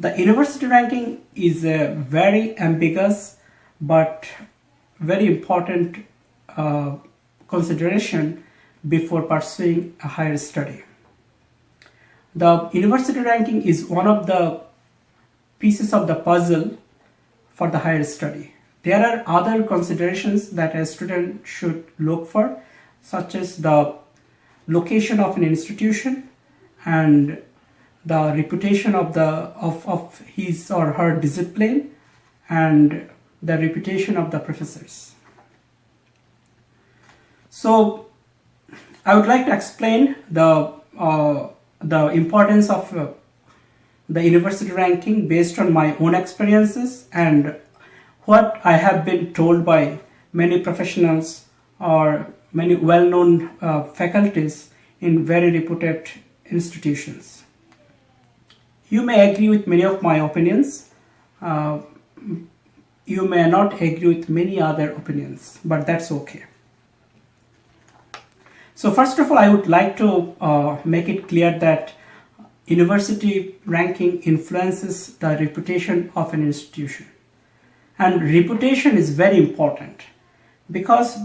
The university ranking is a very ambiguous but very important uh, consideration before pursuing a higher study. The university ranking is one of the pieces of the puzzle for the higher study. There are other considerations that a student should look for such as the location of an institution and the reputation of the of, of his or her discipline and the reputation of the professors. So I would like to explain the uh, the importance of uh, the university ranking based on my own experiences and what I have been told by many professionals or many well-known uh, faculties in very reputed institutions. You may agree with many of my opinions. Uh, you may not agree with many other opinions, but that's okay. So first of all, I would like to uh, make it clear that university ranking influences the reputation of an institution. And reputation is very important because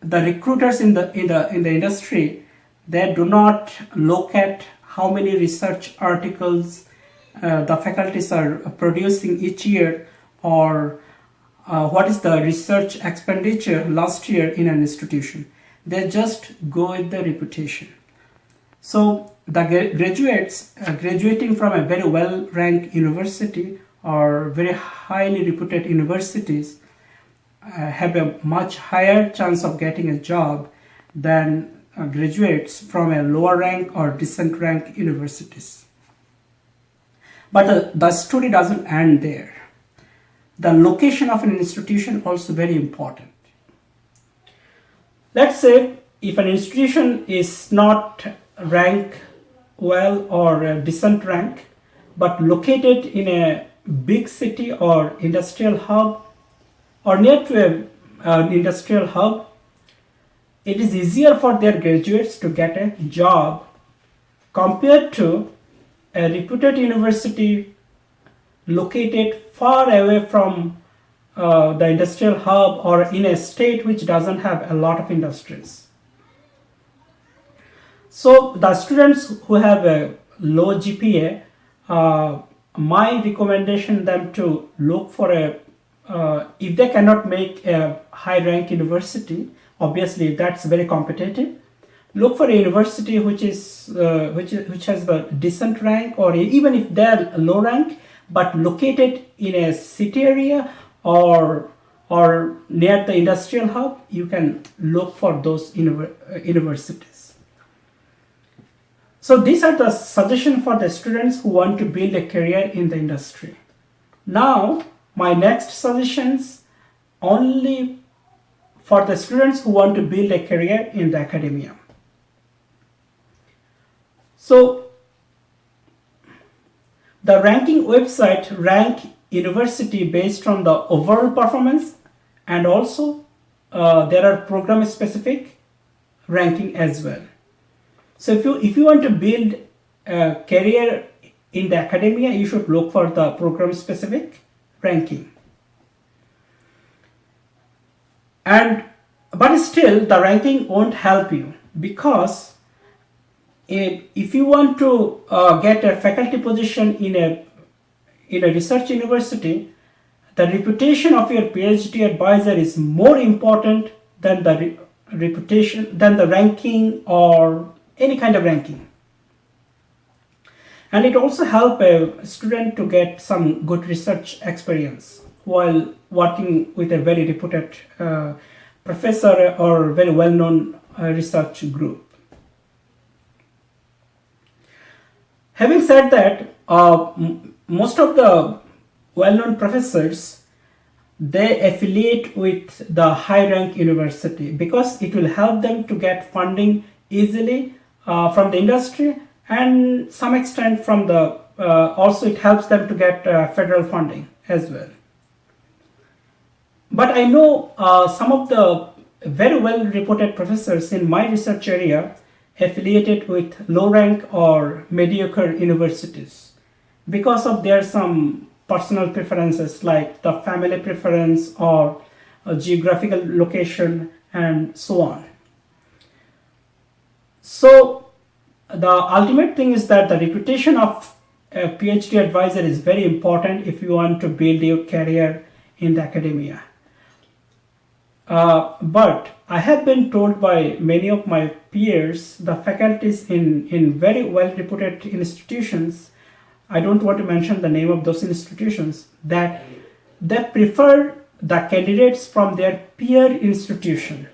the recruiters in the in the in the industry they do not look at how many research articles uh, the faculties are producing each year or uh, what is the research expenditure last year in an institution. They just go with the reputation. So the graduates uh, graduating from a very well ranked university or very highly reputed universities uh, have a much higher chance of getting a job than Uh, graduates from a lower rank or decent rank universities. But the, the story doesn't end there. The location of an institution also very important. Let's say if an institution is not ranked well or decent rank, but located in a big city or industrial hub or near to an industrial hub, it is easier for their graduates to get a job compared to a reputed university located far away from uh, the industrial hub or in a state which doesn't have a lot of industries. So the students who have a low GPA, uh, my recommendation them to look for a, uh, if they cannot make a high rank university, obviously that's very competitive, look for a university which is uh, which which has a decent rank or even if they're low rank but located in a city area or or near the industrial hub you can look for those uh, universities. So these are the suggestions for the students who want to build a career in the industry. Now my next suggestions only for the students who want to build a career in the academia so the ranking website rank university based on the overall performance and also uh, there are program specific ranking as well. So if you if you want to build a career in the academia, you should look for the program specific ranking. And but still the ranking won't help you because if, if you want to uh, get a faculty position in a in a research university, the reputation of your PhD advisor is more important than the re reputation, than the ranking or any kind of ranking. And it also helps a student to get some good research experience while working with a very reputed uh, professor or very well-known uh, research group. Having said that, uh, most of the well-known professors they affiliate with the high rank university because it will help them to get funding easily uh, from the industry and some extent from the uh, also it helps them to get uh, federal funding as well but i know uh, some of the very well reported professors in my research area affiliated with low rank or mediocre universities because of their some personal preferences like the family preference or geographical location and so on. So the ultimate thing is that the reputation of a PhD advisor is very important if you want to build your career in the academia. Uh, but I have been told by many of my peers, the faculties in, in very well reputed institutions, I don't want to mention the name of those institutions, that they prefer the candidates from their peer institution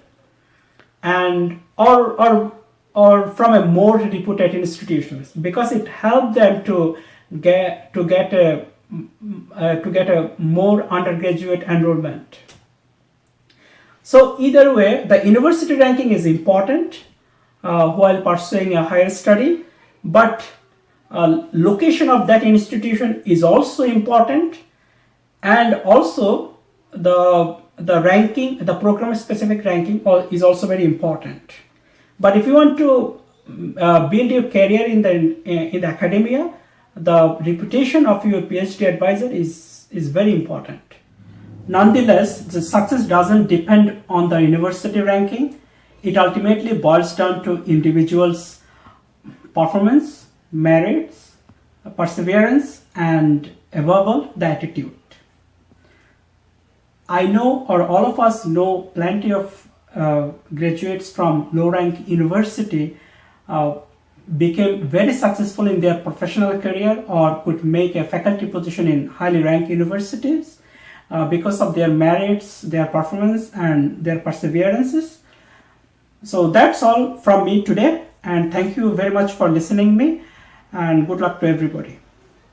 and or, or, or from a more reputed institutions because it helped them to get to get a uh, to get a more undergraduate enrollment. So either way, the university ranking is important uh, while pursuing a higher study, but uh, location of that institution is also important and also the the ranking the program specific ranking is also very important. But if you want to uh, build your career in the in the academia the reputation of your phd advisor is is very important nonetheless the success doesn't depend on the university ranking. It ultimately boils down to individuals performance merits perseverance and above all the attitude. I know or all of us know plenty of uh, graduates from low rank university uh, became very successful in their professional career or could make a faculty position in highly ranked universities uh, because of their merits, their performance and their perseverances. So that's all from me today and thank you very much for listening me and good luck to everybody.